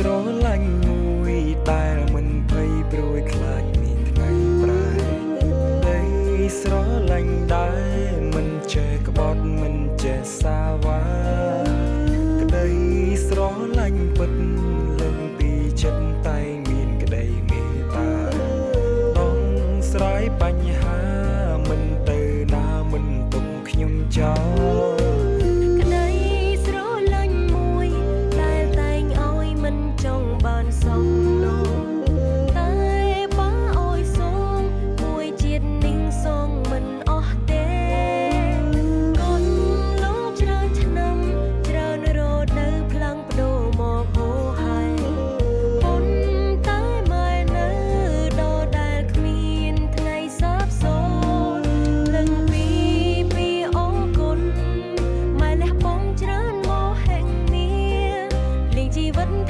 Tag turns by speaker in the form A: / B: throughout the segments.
A: ស្រឡាញ់មួយដែលមិនភ័យព្រួយខ្លាចមានថ្ងៃប្រែដីស្រឡាញ់ដែរ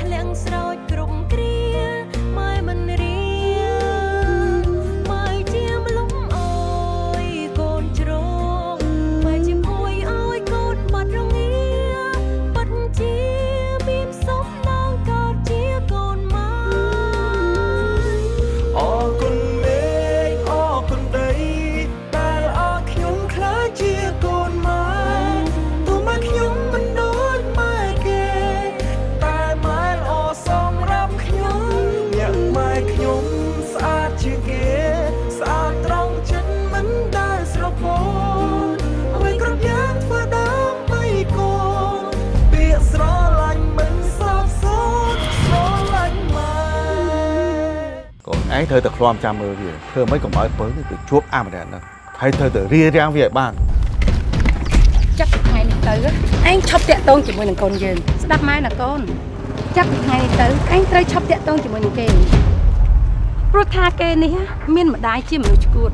B: ធ្លាក់ស្រោច ត្រូ
A: វ
C: តែឃ្លាំចាំមើលវាធ្វើមិនកុំឲ្យពើទៅជួបអាម្នាក់ហ្នឹងហើយត្រូវតែរៀបរៀងវាឲ្យបាន
D: ចាប់ពីថ្ងៃនេះទៅឯងឈប់តាក់ទងជាមួយនឹងកូនយើងស្ដាប់ម៉ែណាកូនចាប់ពីថ្ងៃនេះទៅឯងត្រូវឈប់តាក់ទងជាមួយនឹងគេព្រោះថាគេនេះមានម្ដាយជាមនុស្សឈួត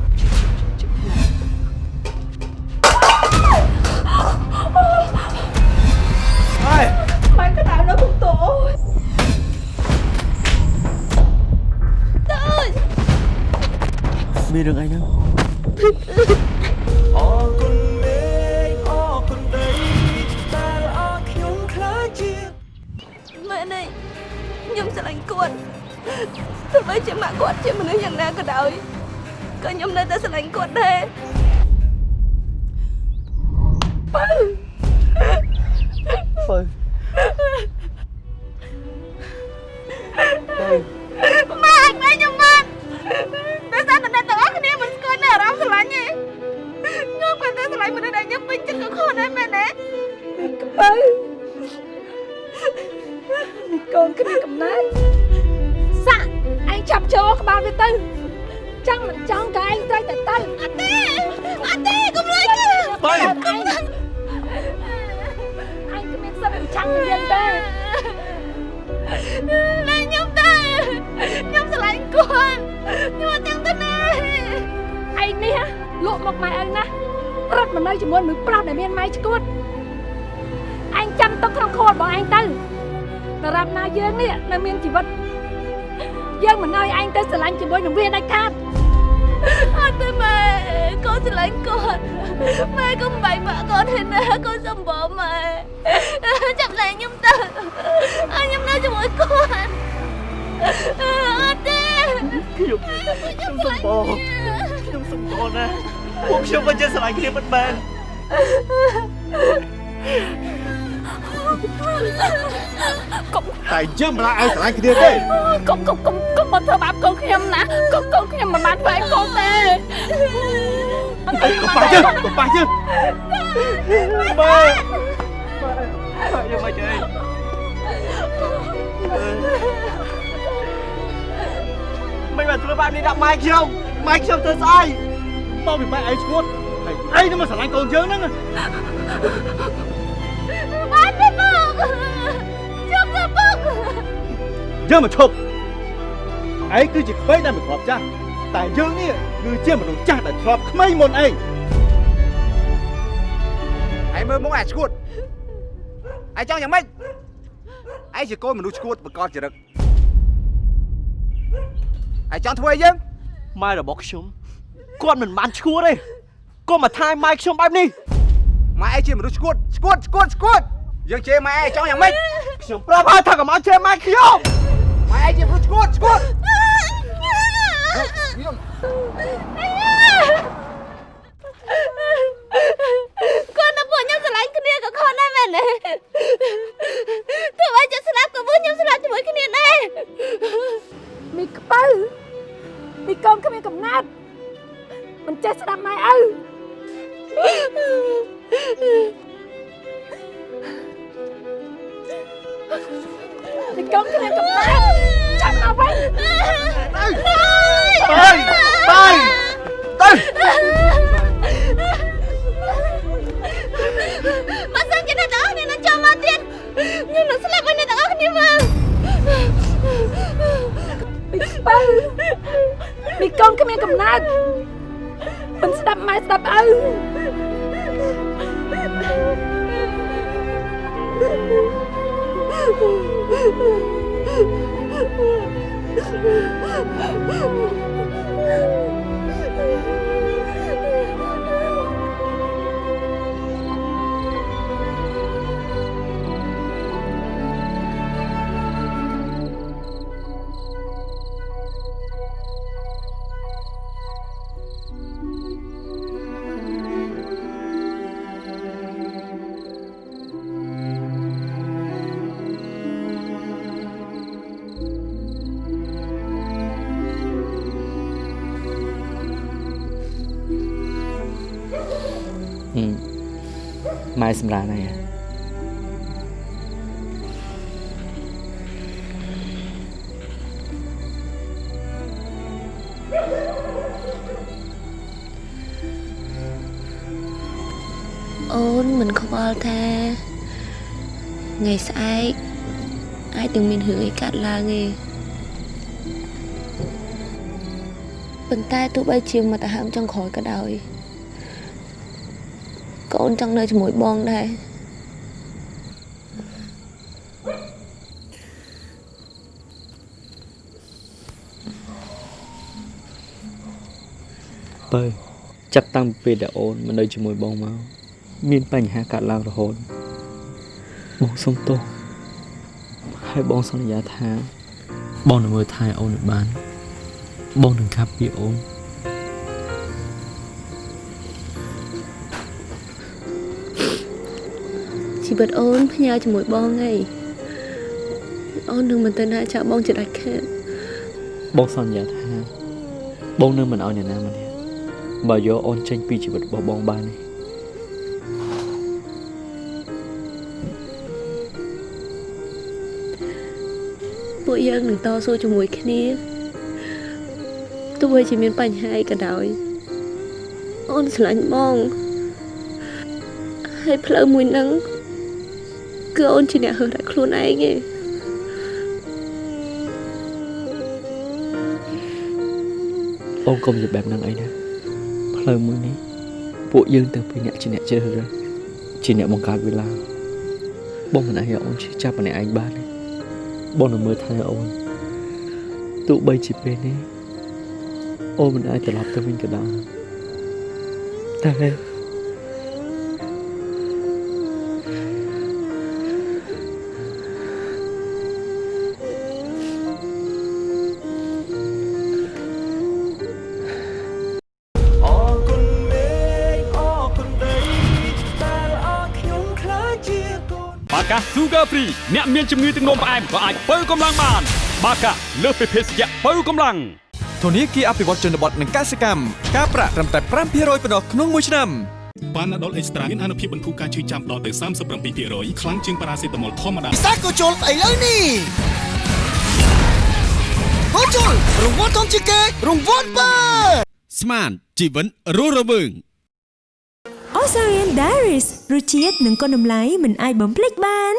D: មាន
C: រឿងអីហ្នឹង
A: អរគុណមេឃអរគុណដីដែលអរខ្ញុំខ្លាចជា
B: ម៉ែនេះខ្ញុំស្រឡាញ់គាត់ទោះបីជាម៉ាក់គាត់ជាមនុស្សយ៉ាងណាក៏ដោយក៏ខ្ញុំនៅតែស្រឡាញ់គាត់ដែរ
D: លក់មកម៉ែឪណារត់មកនៅជាមួយមនុស្សប្រុសដែលមានម៉ែឈួតឯងចាំទុកក្នុងខួររបស់ឯងទៅដរាបណាយើងនេះនៅមានជីវិតយើងមិនឲ្យឯងទៅស្រឡាញ់ជាមួយនឹងវាដាច់ខាត
B: អត់ទេម៉ែកូនស្រឡាញ់គាត់ម៉ែកុំបែកបាក់គាត់ទេណាកូនសំបងម៉ែចាប់លែងខ្ញុំទៅឲ្យខ្ញុំនៅជាមួយគាត់អត់ទេ
E: ខ្ញុំខ្ញុំសំបង ខ្ញុំសំបងណាពួកខ្ញុំមិនចេះស្រឡាញ់គ្នាពិតមែន
C: តែយើងមិនអាចឲ្យស្រឡាញ់គ្នាទេ
D: កុំកុំកុំកុំមកធ្វើបាបកូនខ្ញុំណាកូនកូនខ្ញុំមិនបានធ្វើឲ្យកូនទេ
C: អីកុំប៉ះយើងកុំប៉ះយើង
E: ម៉ែខ្ញុំមិនចេះមិនបានធ្វើបែបនេះដាក់ម៉ែខ្ញុំម៉ែខ្ញុំធ្វើស្អី
C: មកពីម៉ែឯងឈួតហើយឯងនឹងមកស្រឡាញ់កូនយើងហ្នឹង
B: បានទេមកចាប់ទៅពុក
C: យើងមកឈប់ឯងគឺជាក្មេងដែលមិនធ្លាប់ចាស់តែយើងនេះគឺជាមនុស្សចាស់ដែលធ្លាប់ក្មេងមុនឯង
F: ឯងមើលមកអាឈួតឯងចង់យ៉ាងម៉េចឯងជាកូនមនុស្សឈួតបកកចរិតឯងចង់ធ្វើអីយើង
E: ម៉ែរបស់ខ្ញុំ គាត់មិនបានឈួតទេគាត់មកថាម៉ែខ្ញុំបែបនេះ
F: ម៉ែឯងជាមនុស្សឈួតឈួតឈួតឈួតយើងជេរម៉ែឯងចង់យ៉ាងម៉េច
E: ខ្ញុំប្រាប់ហើយថាកុំឲ្យជេរម៉ែខ្ញុំ
F: ម៉ែឯងជាមនុស្សឈួតឈួត
G: គាត់នៅពួកខ្ញុំស្រឡាញ់គ្នាក៏ខុសដែរមែនទេទោះបីជាស្លាប់ក៏ពួកខ្ញុំស្លាប់ជាមួយគ្នាដែរ
D: មីខ្ពៅមីកូនគ្មានកំណត់ មិនចេះស្ដាប់ម៉ែឪមីកូនគ្មានកំណត់ចាំមកវិញ
E: បាយបាយទៅ
G: បើសិនជាអ្នកទាំងអស់គ្នានឹងចូលមកទៀតខ្ញុំនឹងស្លាប់ឲ្យអ្នកទាំងអស់គ្នាមើល
D: មីខ្ពៅមីកូនគ្មានកំណត់ មិនស្ដាប់ម៉ែស្ដាប់ឪ
H: ម៉ែ សម្រាប់ហើយ
G: អូនមិនខ្វល់ថាថ្ងៃស្អែកអាចនឹងមានរឿងអីកើតឡើងទេប៉ុន្តែទោះបីជាមកទៅហើមចុងក្រោយក៏ដោយ កូនចង់នៅជាមួយបងដែរ
H: បើចាប់តាំងពីពេលដែលអូនមកនៅជាមួយបងមកមានបញ្ហាកើតឡើងរហូតបងសុំទោសហើយបងសន្យាថា បងនឹងមើលថែអូនឲ្យបាន បងនឹងខាប់ពីអូន
G: ជីវិតអូនផ្ញើជាមួយបងហីអូននឹងមិនទៅណាចាក់បងជាដាច់ខាត
H: បងសន្យាថាបងនឹងមិនឲ្យអ្នកណាម្នាក់បើយកអូនចេញពីជីវិតរបស់បងបានទេ
G: ពួកយើងនឹងតស៊ូជាមួយគ្នាទោះបីជាមានបញ្ហាអីក៏ដោយអូនស្រឡាញ់បងហើយផ្លូវមួយហ្នឹង គឺអូនជាអ្នកហើរដាក់ខ្លួនឯងឯង
H: អូនកុំនិយាយបែបហ្នឹងអីណាផ្លូវមួយនេះពួកយើងទាំងពីរអ្នកជាអ្នកជ្រើសរើសជាអ្នកបង្កើតវាឡើងបងមិនអាចឲ្យអូនឈឺចាប់ម្នាក់ឯងបានទេបងនឹងមើលថែអូនទោះបីជាពេលនេះអូនមិនអាចត្រឡប់ទៅវិញក៏ដោយតែ
I: Sugar Free អ្នកមានជំងឺទឹកនោមផ្អែមក៏អាចបើកម្លាំងបាន បាកាលើសពីភេសជ្ជៈបើកម្លាំង
J: ធនាគារអភិវឌ្ឍជនបទនិងកសិកម្មការប្រាក់ត្រឹមតែ5%ប៉ុណ្ណោះក្នុងមួយឆ្នាំ
K: ប៉ាណាដុលអេកស្ត្រាមានអនុភាពបន្ធូរការឈឺចាំដល់ទៅ37%ខ្លាំងជាងប៉ារ៉ាសេតាមុលធម្មតា
L: ពិសេសក៏ជុលស្អីលើនេះក៏ជុលរង្វាន់ធំជាងគេរង្វាន់បើ
K: ស្មានជីវិតរស់រវើង
M: Osarian Diaries រសជាតិនិងគុណតម្លៃមិនអាចបំភ្លេចបាន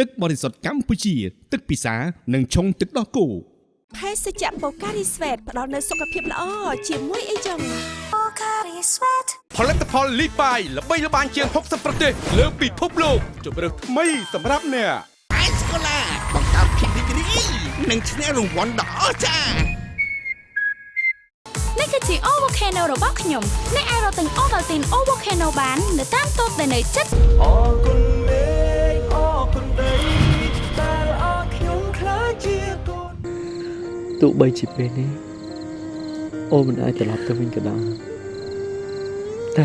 K: ទឹកបរិសុទ្ធកម្ពុជា ទឹកពិសានិងឆុងទឹកដោះគោ
M: ភេសជ្ជៈបូការីស្វេតផ្ដល់នូវសុខភាពល្អជាមួយអីចឹង
I: ផលិតផលលីបាយល្បីល្បាញជាង60ប្រទេស លើពិភពលោកជម្រើសថ្មីសម្រាប់អ្នក
L: អេសកូឡាបង្កើតភាពរីករាយនិងឈ្នះរង្វាន់ដ៏អស្ចារ្យ
G: នេះគឺជា O Volcano របស់ខ្ញុំអ្នកអាចរកទិញ Ovaltine O Volcano បាន នៅតាមតូបដែលនៅជិត
B: អរគុណ
H: ទោះបីជាពេលនេះអូនមិនអាចត្រឡប់ទៅវិញក៏ដោយតែ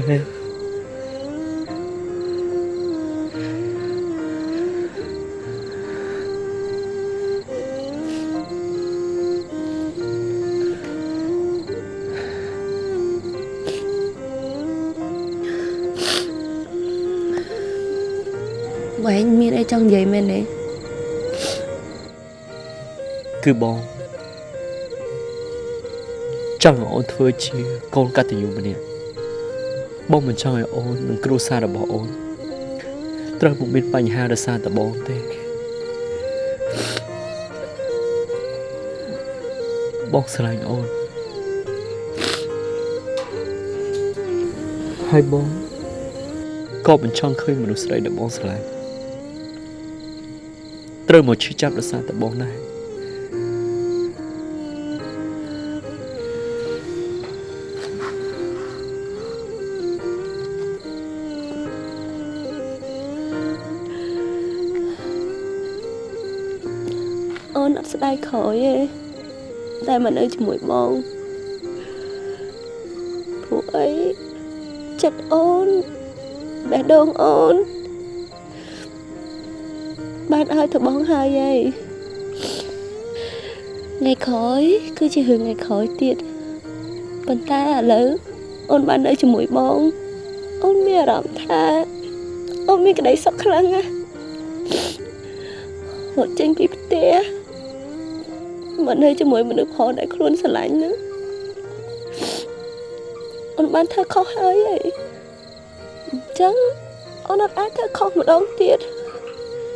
G: វែងមានអីចង់និយាយមែនទេ
H: គឺបងច ង់ឲ្យអូនធ្វើជាកូនកតញ្ញូម្នាក់បងមិនចង់ឲ្យអូននិងគ្រួសាររបស់អូនត្រូវពុំមានបញ្ហាដោយសារតែបងទេបងស្រឡាញ់អូនហើយបងក៏មិនចង់ឃើញមនុស្សស្រីដែលបងស្រឡាញ់ត្រូវមកឈឺចាប់ដោយសារតែបងដែរ
G: ដាយក្រោយទេតែមកនៅជាមួយបងព្រោះអីចិត្តអូនបេះដូងអូនបានឲ្យទៅបងហើយហីថ្ងៃក្រោយគឺជារឿងថ្ងៃក្រោយទៀតប៉ុន្តែឥឡូវអូនបាននៅជាមួយបងអូនមានអារម្មណ៍ថាអូនមានក្តីសុខខ្លាំងណាស់រត់ចេញពីផ្ទះ មកនៅជាមួយមនុស្សផងដែលខ្លួនស្រឡាញ់ហ្នឹងអូនបានធ្វើខុសហើយហីអញ្ចឹងអូនអត់អាចធ្វើខុសម្ដងទៀត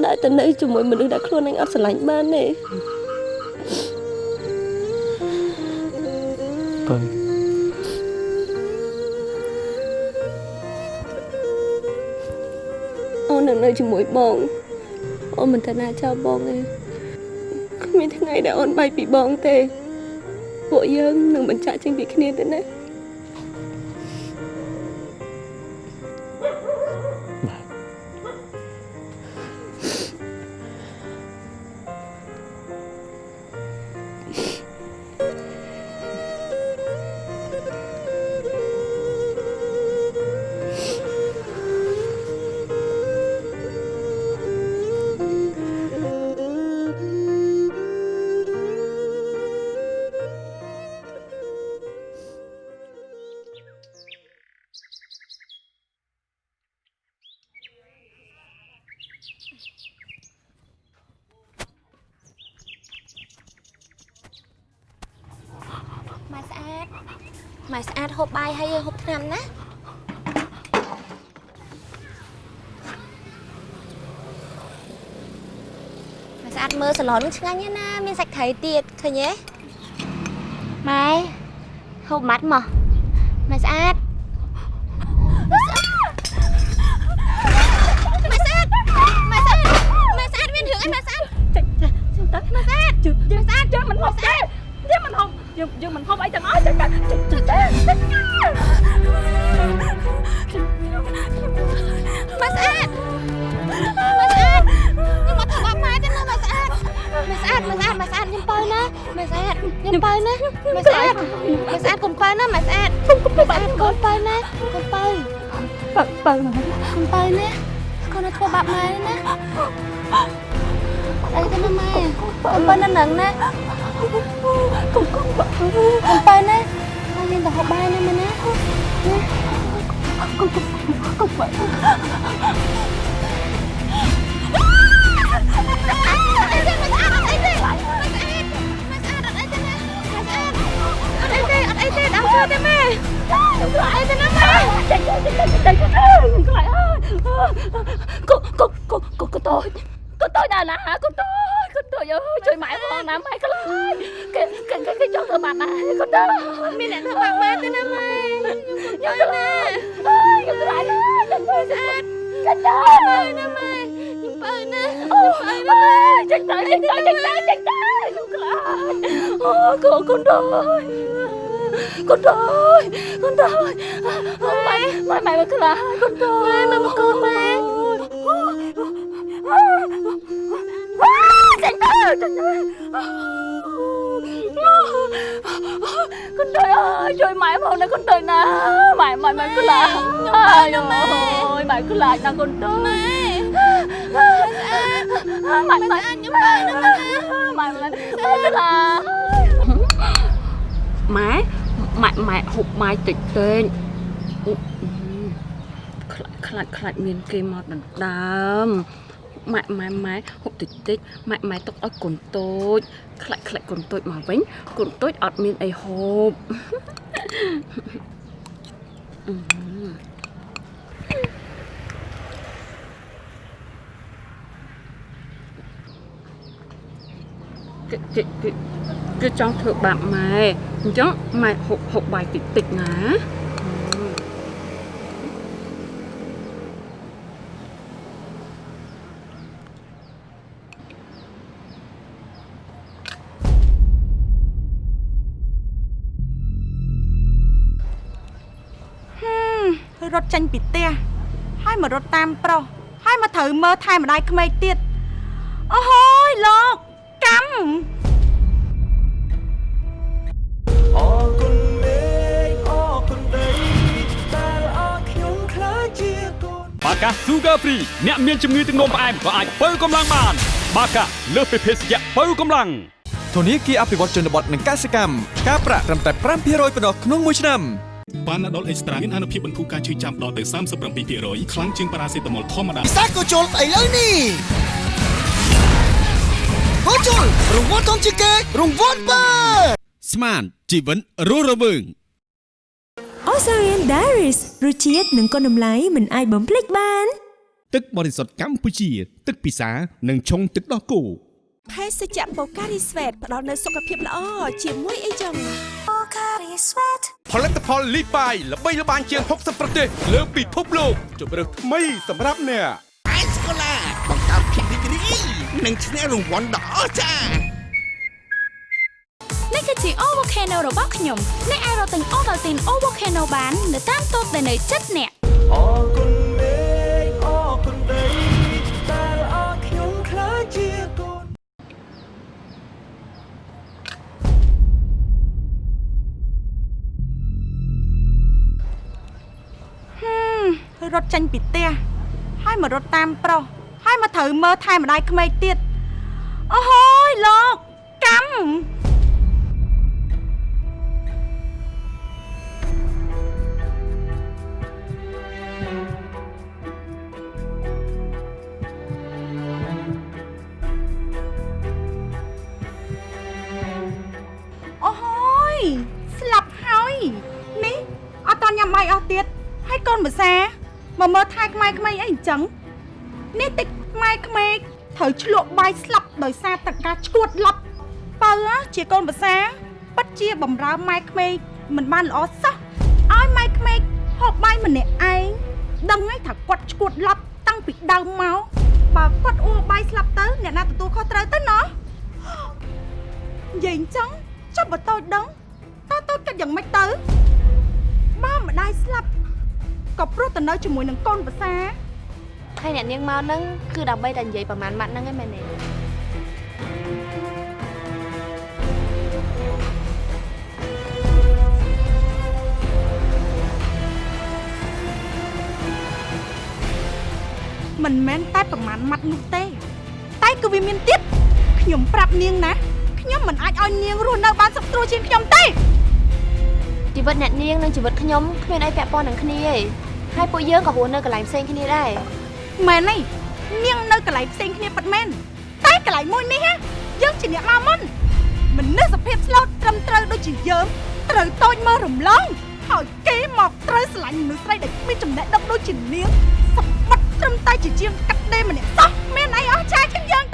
G: ដែលទៅនៅជាមួយមនុស្សដែលខ្លួនឯងអត់ស្រឡាញ់បានទេ
H: បើ
G: អូននៅនៅជាមួយបងអូនមិនទៅណាចោលបងទេគ្មានថ្ងៃដែលអូនបែកពីបងទេ ពួកយើងនឹងបញ្ចាក់ចេញពីគ្នាទេណា
N: ម៉ែស្អាតហូបបាយហើយហូបថ្នាំណាម៉ែស្អាតមើលសាឡននឹងឆ្ងាញ់ណាស់មានសាច់ត្រីទៀតឃើញទេម៉ែហូបម៉ាត់មកម៉ែស្អាត ណា ណាណាកូតូ
O: ចកូតូចអើយជួយម៉ែផងណាម៉ែខ្លាចគេគេគេចង់ធ្វើបាបម៉ែកូតូច
N: មានអ្នកធ្វើបាបម៉ែទេណាម៉ែ
O: ខ្ញុំខ្លាចអើយខ្ញុំខ្លាចណាស់ចេញទៅស្អាតកូតូច
N: ណាម៉ែខ្ញុំបើណា
O: អូយចេញទៅចេញទៅចេញទៅចេញទៅខ្ញុំខ្លាចអូកូកូតូចកូតូចកូតូចម៉ែម៉ែម៉ែមកខ្លាចកូតូចម៉ែមកមកូនម៉ែ ចេញទៅចេញទៅកូនទុយអើយជួយម៉ែផងណាកូនទុយណាម៉ែម៉ែម៉ែខ្លាចអាយអូយម៉ែខ្លាចណាកូនទុយម៉ែម៉ែម៉ែខ្ញុំទៅណាម៉ែម៉ែខ្លាចម៉ែម៉ែម៉ែហូបម៉ែតិចតិចខ្លាចខ្លាចខ្លាចមានគេមកដណ្ដើម ម៉ែម៉ែម៉ែហូបតិចតិចម៉ែម៉ែទុកឲ្យកូនតូចខ្លាចខ្លាចកូនតូចមកវិញកូនតូចអត់មានអីហូបអឺគេគេគេគេចង់ធ្វើបាបម៉ែអញ្ចឹងម៉ែហូបហូបបាយតិចតិចណា
P: ចេញពីផ្ទះហើយមករត់តាមប្រុសហើយមកត្រូវមើលថែម្ដាយក្មេកទៀតអូហើយលោកកម្ម
B: អរគុណមេឃអរគុណដីដែលអរខ្ញុំខ្លាចជាកូន
I: បាកា Sugar Free អ្នកមានជំងឺទឹកនោមផ្អែមក៏អាចបើកម្លាំងបាន បាកាលើសពីភេសជ្ជៈបើកម្លាំង
Q: ធនាគារអភិវឌ្ឍជនបទនិងកសិកម្មការប្រាក់ត្រឹមតែ5%ប៉ុណ្ណោះក្នុងមួយឆ្នាំ
K: ប៉ាណាដុលអេកស្ត្រាមានអនុភាពបន្ធូរការឈឺចាប់ដល់ទៅ37%ខ្លាំងជាងប៉ារ៉ាសេតាមុលធម្មតា
R: សាកូជុលស្អីលើនេះកូជុលរង្វាន់ធំជាងគេរង្វាន់បើ
J: ស្មានជីវិតរស់រវើង
S: Osarian Diaries រសជាតិនិងគុណតម្លៃមិនអាចបំភ្លេចបាន
J: ទឹកបរិសុទ្ធកម្ពុជា ទឹកពិសានិងឆុងទឹកដោះគោ
M: ភេសជ្ជៈបូការីស្វេតផ្ដល់នូវសុខភាពល្អជាមួយអីចឹងបូការីស្វេត
J: ផលិតផលលីបាយល្បីល្បាញជាង60ប្រទេសលើពិភពលោកជម្រើសថ្មីសម្រាប់អ្នក
R: អេស្កូឡាបង្កើតភាពរីករាយនិងឈ្នះរង្វាន់ដ៏អស្ចារ្យ
N: នេះគឺជា O Volcano របស់ខ្ញុំអ្នកអាចរកទិញ Ovaltine O Volcano បាន នៅតាមតូបដែលនៅជិតអ្នក
B: អរគុណ រ
P: ត់ចេញពីផ្ទះហើយមករត់តាមប្រុសហើយមកត្រូវមើលថែម្ដាយក្មេកទៀតអូហើយលោកកម្ម មកមើលថែខ្មែរក្មេងអីអញ្ចឹងនេះតិចខ្មែរក្មេងត្រូវឆ្លក់បាយស្លាប់ដោយសារតការឈួតឡប់បើជាកូនភាសាពិតជាបំរើម៉ែក្មេងមិនបានល្អសោះឲ្យម៉ែក្មេងហូបបាយម្នាក់ឯងដឹងហើយថាគាត់ឈួតឡប់តាំងពីដើមមកបើគាត់អួបាយស្លាប់ទៅអ្នកណាទទួលខុសត្រូវទៅណោះនិយាយអញ្ចឹងចុះបើតូចដឹងតើតូចគិតយ៉ាងម៉េចទៅបើម្ដាយស្លាប់ ក៏ព្រោះទៅនៅជាមួយនឹងកូនភាសា
N: ហើយអ្នកនាងមកហ្នឹងគឺដើម្បីតែនិយាយប្រហែលម៉ាត់ហ្នឹងឯងមែនទេ
P: មិនមែនតែប្រមាណម៉ាត់នោះទេ តែគឺវាមានទៀតខ្ញុំប្រាប់នាងណាខ្ញុំមិនអាចឲ្យនាងរស់នៅបានសុខស្រួលជាងខ្ញុំទេ
N: ជីវិតអ្នកនាងនិងជីវិតខ្ញុំគ្មានអីពាក់ព័ន្ធនឹងគ្នាទេ ហើយពួកយើងក៏រស់នៅកន្លែងផ្សេងគ្នាដែរ
P: មែនទេនាងនៅកន្លែងផ្សេងគ្នាពិតមែនតែកន្លែងមួយនេះហ៎យើងជាអ្នកមកមុនមនុស្សភាពស្លូតត្រឹមត្រូវដូចជាយើងត្រូវតូចមើលរំលងហើយគេមកត្រូវស្រឡាញ់មនុស្សស្រីដែលគ្មានចំណេះដឹងដូចជានាងសម្បត្តិត្រឹមតែជាជាងកាត់ដេរម្នាក់សោះមានអីអស់ចាជាងយើង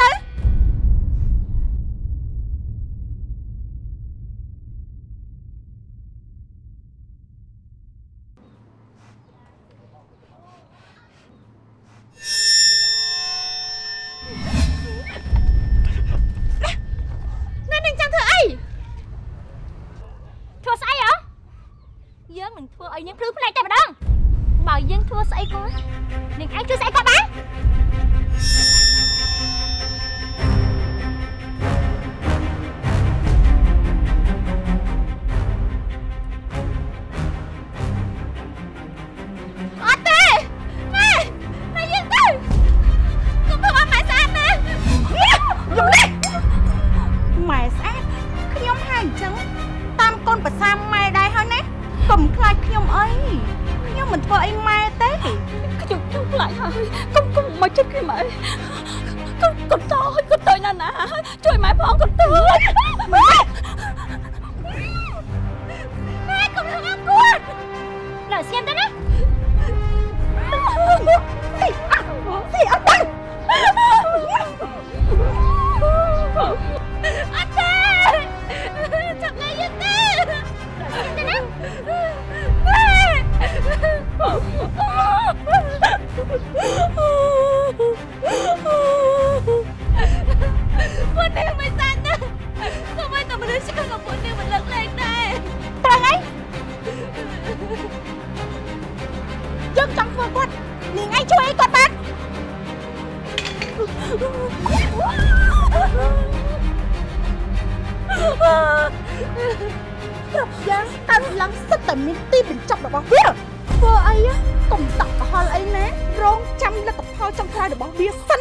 P: រោយរបស់វាសិន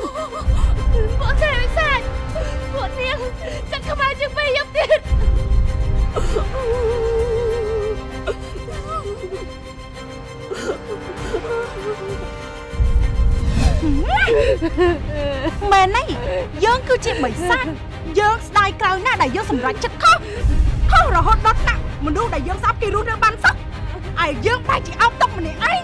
P: ពួកទេវិសាចពួកនាងចាក់ក្បាលជាងពេលយកទៀតមែនទេយើងគឺជាបិសាចយើងស្ដាយក្រោយណាស់ដែលយើងសម្រេចចិត្តខុសខុសរហូតដល់ថ្នាក់មនុស្សដែលយើងស្អប់គេរស់នៅបានសោះឯយើងបែរជាអោបតុកម្នាក់ឯង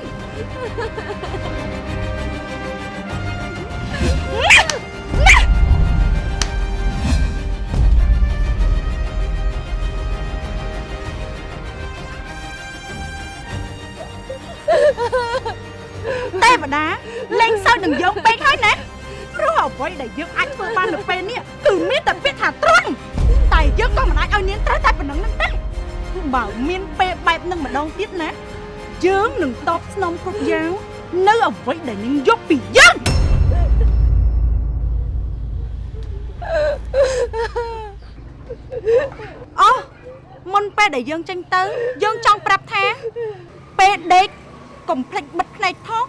P: ទេវតាលេងសើចនឹងយើងពេកហើយណាព្រោះអ្វីដែលយើងអាចធ្វើបាននៅពេលនេះគឺមានតែពាក្យថាត្រង់តែយើងក៏មិនអាចឲ្យនាងត្រូវតែប៉ុណ្្នឹងនឹងទេបើមានពេលបែបនឹងម្ដងទៀតណាយើងនឹងតបស្នងគ្រប់យ៉ាងនៅអ្វីដែលនាងយកពីយើងអូមុន ពេលដែលយើងចេញទៅ យើងចង់ប្រាប់ថាពេលដេកកុំភ្លេចបិទភ្នែកផង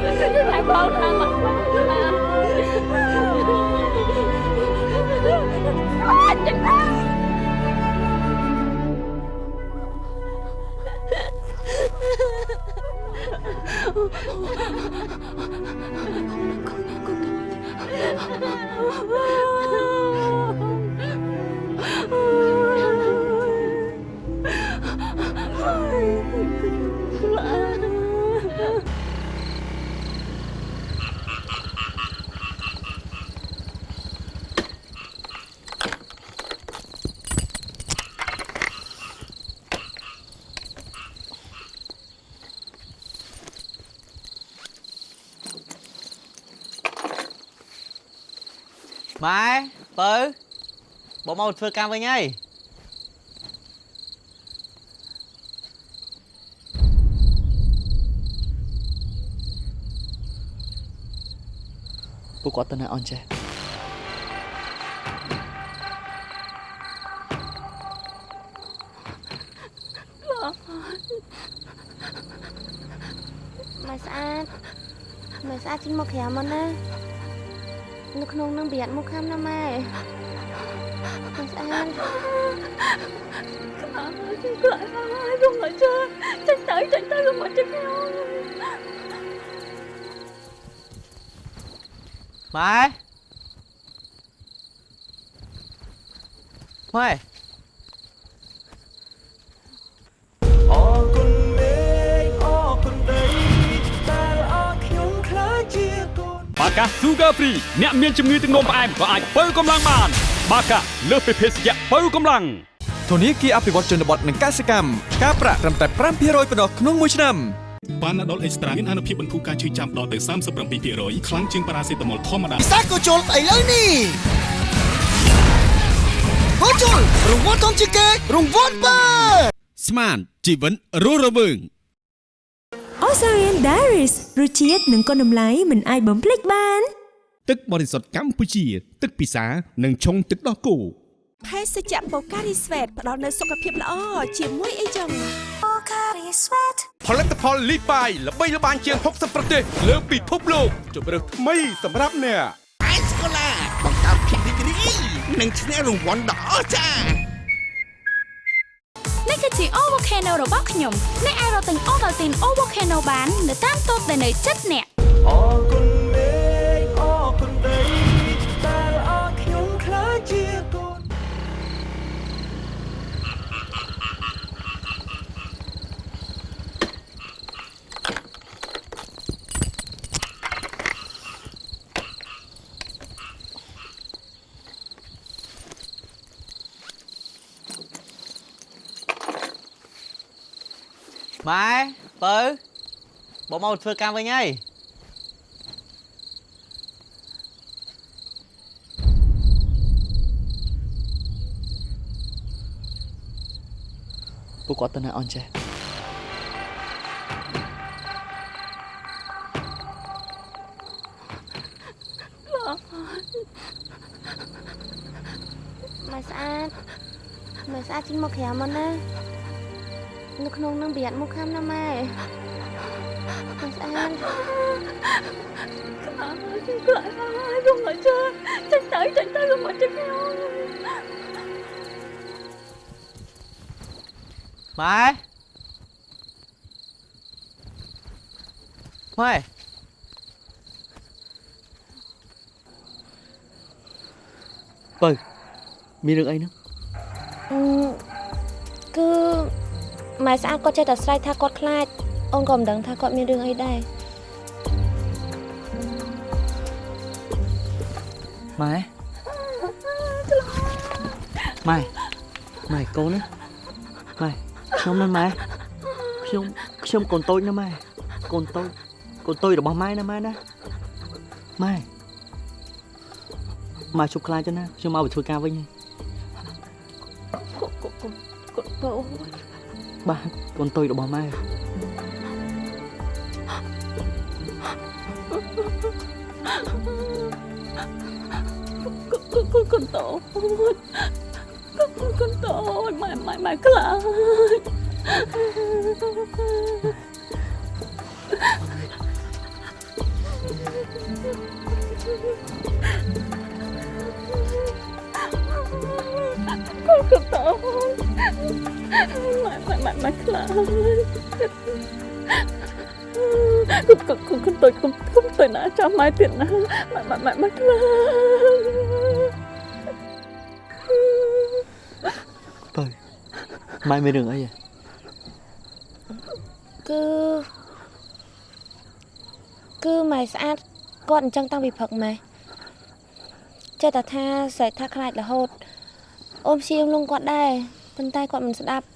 T: 这真是太荒唐
O: 了。 បងមកធ្វើកម្មវិញហើយពួកគាត់ទៅណាអនចេះ
N: ម៉ែស្អាតម៉ែស្អាតចេញមកក្រៅមកណានៅក្នុងនឹងប្រយ័ត្នមុខខាំណាម៉ែ
B: Quỳnh An Clara ơi, Clara ơi, không mà chơi Tránh tới, tránh tới, không mà tránh nhau Mai Mai Baca
I: បាកាលើសពីភេសជ្ជៈបើកម្លាំង
Q: ធនាគារអភិវឌ្ឍជនបទនិងកសិកម្មការប្រាក់ត្រឹមតែ5%ប៉ុណ្ណោះក្នុងមួយឆ្នាំ
K: ប៉ាណាដុលអេកស្ត្រាមានអនុភាពបន្ធូរការឈឺចាំដល់ទៅ37%ខ្លាំងជាងប៉ារ៉ាសេតាមុលធម្មតា
L: ពិសេសក៏ជុលឥឡូវនេះក៏ជុលរង្វាន់ធំជាងគេរង្វាន់បើ
J: ស្មានជីវិតរស់រវើង
S: Osarian Diaries រសជាតិនិងគុណតម្លៃមិនអាចបំភ្លេចបាន
J: ទឹកបរិសុទ្ធកម្ពុជា ទឹកពិសានិងឆុងទឹកដោះគោ
M: ភេសជ្ជៈបូការីស្វេតផ្ដល់នូវសុខភាពល្អជាមួយអីចឹងបូការីស្វេត
J: ផលិតផលលីបាយល្បីល្បាញជាង60ប្រទេស លើពិភពលោកជម្រើសថ្មីសម្រាប់អ្នក
R: អេសកូឡាបង្កើតភាពរីករាយនិងឈ្នះរង្វាន់ដ៏អស្ចារ្យ
U: នេះគឺជា O Volcano របស់ខ្ញុំអ្នកអាចរកទិញ Ovaltine O Volcano បាន នៅតាមតូបដែលនៅជិតអ្នក
B: អ ម៉ែ
H: បើបងមកធ្វើការវិញហើយពួកគាត់ទៅណាអនចេះ
N: ម៉ែស្អាតម៉ែស្អាតចេញមកក្រៅមកណា នៅក្នុងនឹងប្រយ័ត្នមុខខាំណាម៉ែម៉ែស្អាត
O: ខ្លាចហើយខ្ញុំមកចាចាញ់ទៅចាញ់ទៅខ្ញុំមកចាញ់ខ្ញុំ
H: ម៉ែម៉ែបើមានរឿងអីហ្នឹង
N: អឺគឺ ម៉ែស្អាតគាត់ចេះតែស្រែកថាគាត់ខ្លាចអូនក៏មិនដឹងថាគាត់មានរឿងអីដែរ
H: ម៉ែម៉ែម៉ែកូនណាម៉ែខ្ញុំណាម៉ែខ្ញុំខ្ញុំកូនតូចណាម៉ែកូនតូចកូនតូចរបស់ម៉ែណាម៉ែណាម៉ែម៉ែជប់ខ្លាចទៅណាខ្ញុំមកទៅធ្វើការវិញហើយ
O: គាត់ទៅ
H: បា ទកូនតូចរបស់ម៉ែ
O: គាត់គាត់គាត់តូច គាត់គាត់តូចម៉ែម៉ែម៉ែខ្លាច con con tổ mày mày mày mày là con con con con tôi không không tôi đã cho mày tiền na mày mày mày mày là
H: បើម៉ែមានរឿងអីហ៎
N: គឺគឺម៉ែស្អាតគាត់អញ្ចឹងតាំងពីព្រឹកម៉ែចេះតែថាស្រែកថាខ្លាចរហូត អូនព្យាយាមលងគាត់ដែរប៉ុន្តែគាត់មិនស្ដាប់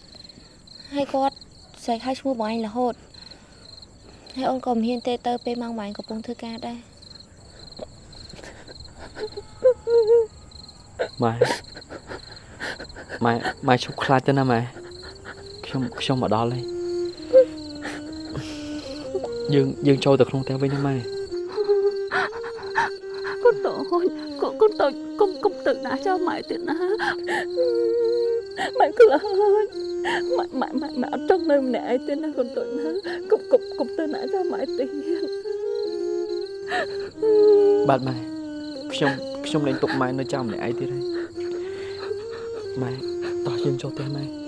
N: ហើយគាត់ស្រែកឲ្យឈ្មោះបងឯងរហូតហើយអូនក៏មិនហ៊ានទេទៅពេលម៉ោងបងឯងកំពុងធ្វើការដែរ
H: ម៉ែម៉ែម៉ែឈប់ខ្លាចទៅណាម៉ែខ្ញុំខ្ញុំមកដល់ហើយយើងយើងចូលទៅក្នុងផ្ទះវិញណាម៉ែ
O: con tổ con con tổ con con tự đã cho mày tiền na mày cứ là mày mày mày mày ở trong nơi mẹ ai tiền na con tội na cục cục cục tên đã cho mày tiền
H: បាទម៉ែខ្ញុំខ្ញុំលែងទុកម៉ែនៅចាំម្នាក់ឯង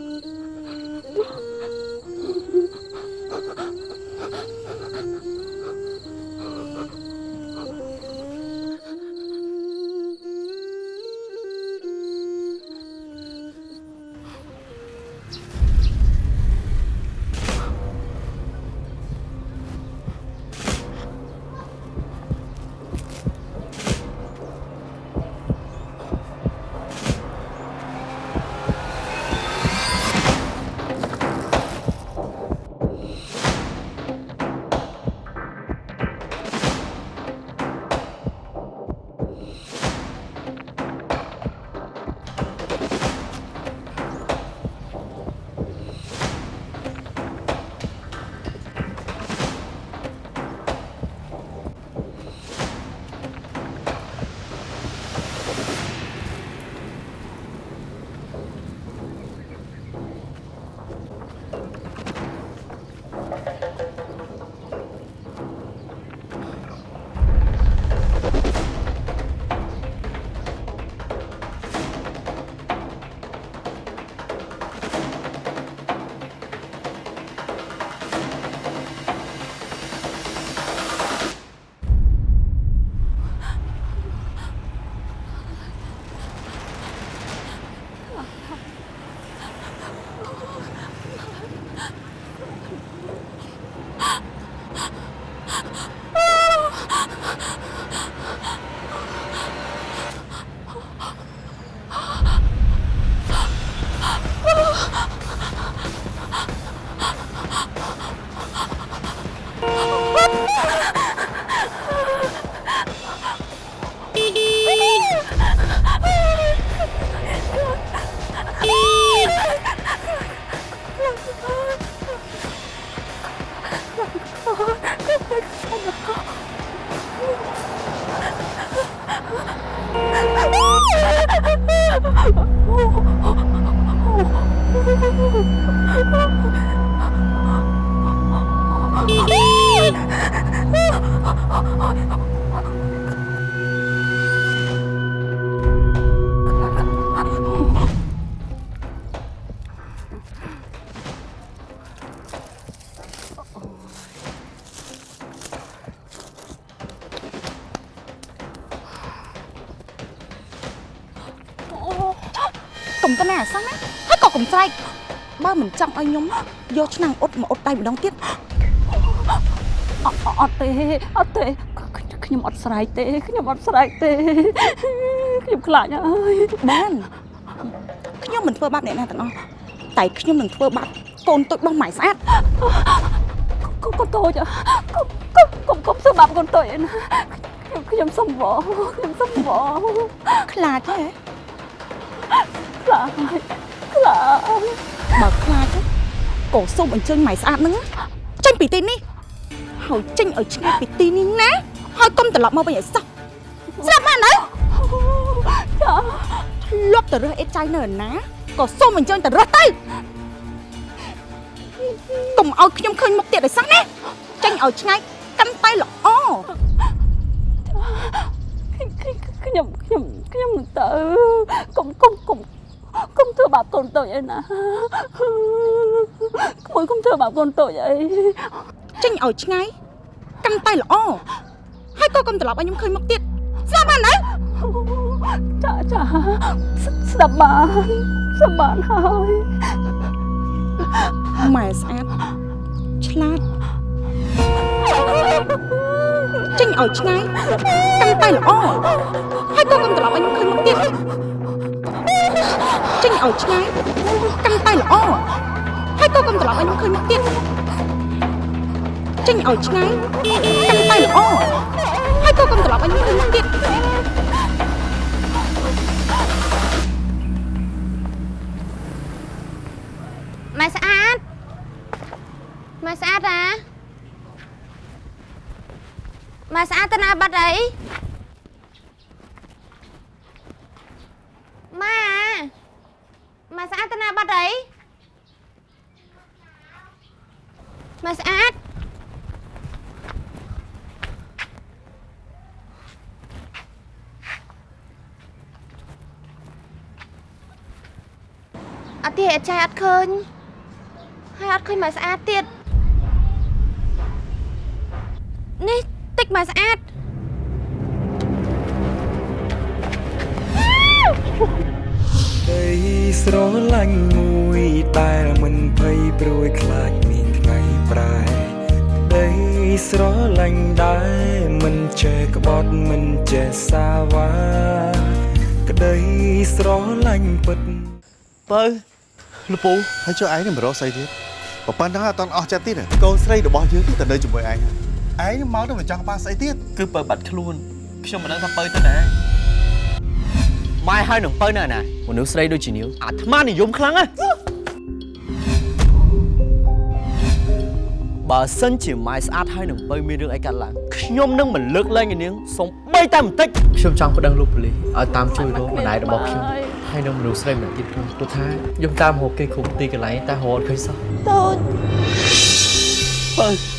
N: កុំ
P: បើមិនចង់ឲ្យខ្ញុំយកឆ្នាំងអ៊ុតមកអ៊ុតដៃម្ដងទៀត
O: អត់អត់ទេអត់ទេខ្ញុំអត់ស្រែកទេខ្ញុំអត់ស្រែកទេខ្ញុំខ្លាចហើយ
P: បានខ្ញុំមិនធ្វើបាបអ្នកណាទាំងអស់តែខ្ញុំនឹងធ្វើបាបកូនតូចរបស់ម៉ែស្អាត
O: កុំកុំតូចកុំកុំកុំធ្វើបាបកូនតូចឯណាខ្ញុំខ្ញុំសុំវខ្ញុំសុំវ
P: ខ្លាចទេ
O: ខ្លាចខ្លាច
P: បើខ្លាចទេក៏សូមអញ្ជើញម៉ែស្អាតហ្នឹងចេញពីទីនេះហើយចេញឲ្យឆ្ងាយពីទីនេះណាហើយកុំត្រឡប់មកវិញឲ្យសោះស្រាប់បាននៅចាធ្លាប់ទៅរើសអេតចៃនៅឯណាក៏សូមអញ្ជើញទៅរើសទៅកុំឲ្យខ្ញុំឃើញមុខទៀតឲ្យសោះណាចេញឲ្យឆ្ងាយកាន់តែល្អ
O: ខ្ញុំខ្ញុំខ្ញុំនឹងទៅកុំកុំកុំ កុំធ្វើបាបកូនតូចឯណាក្មួយកុំធ្វើបាបកូនតូចអី
P: ចេញឲ្យឆ្ងាយកាន់តែល្អហើយក៏កុំត្រឡប់ឲ្យខ្ញុំឃើញមុខទៀតស្រាប់បាននៅ
O: ចាចាស្ដាប់បានស្ដាប់បានហើយ
P: ម៉ែស្អាតឆ្លាតចេញឲ្យឆ្ងាយកាន់តែល្អហើយក៏កុំត្រឡប់ឲ្យខ្ញុំឃើញមុខទៀត ចេញឲ្យឆ្ងាយកាន់តែល្អហើយក៏កុំត្រឡប់ឲ្យខ្ញុំឃើញមុខទៀតចេញឲ្យឆ្ងាយកាន់តែល្អហើយក៏កុំត្រឡប់ឲ្យខ្ញុំឃើញមុខទៀត
N: ម៉ែស្អាតម៉ែស្អាតណាម៉ែស្អាតទៅណាបាត់អីម៉ែ ម៉ែស្អាតទៅណាបាត់អីម៉ែស្អាតអត់ទេអត់ចាយអត់ឃើញហើយអត់ឃើញម៉ែស្អាតទៀតនេះតិចម៉ែស្អាត
B: ដីស្រឡាញ់មួយតែមិនភ័យព្រួយខ្លាចមានថ្ងៃប្រែដីស្រឡាញ់ដែរមិនចេះក្បត់មិនចេះសាវ៉ាក្ដីស្រឡាញ់ពិត
E: បើលពូហើយចុះឯងនឹងមករកស្អីទៀតបើប៉ុណ្ណឹងអត់តន់អស់ចិត្តទៀតកូនស្រីរបស់យើងទៅនៅជាមួយឯងឯងមកទៅមិនចង់បានស្អីទៀត
H: គឺបើបាត់ខ្លួនខ្ញុំមិនដឹងថាបើទៅណា ម៉ែហើយនឹងបើនៅណាមនុស្សស្រីដូចជានាងអាត្មានិយមខ្លាំងណាស់បើសិនជាម៉ែស្អាតហើយនឹងបើមានរឿងអីកើតឡើងខ្ញុំនឹងមិនលើកលែងឯនាងសូមបីតែបន្តិចខ្ញុំចង់ប្តឹងលោកប៉ូលីសឲ្យតាមជួយរកម្ដាយរបស់ខ្ញុំហើយនឹងមនុស្សស្រីម្នាក់ទៀតផងព្រោះថាខ្ញុំតាមរកគេគ្រប់ទីកន្លែងតែរកអត់ឃើញសោះ
N: តូច
H: បើ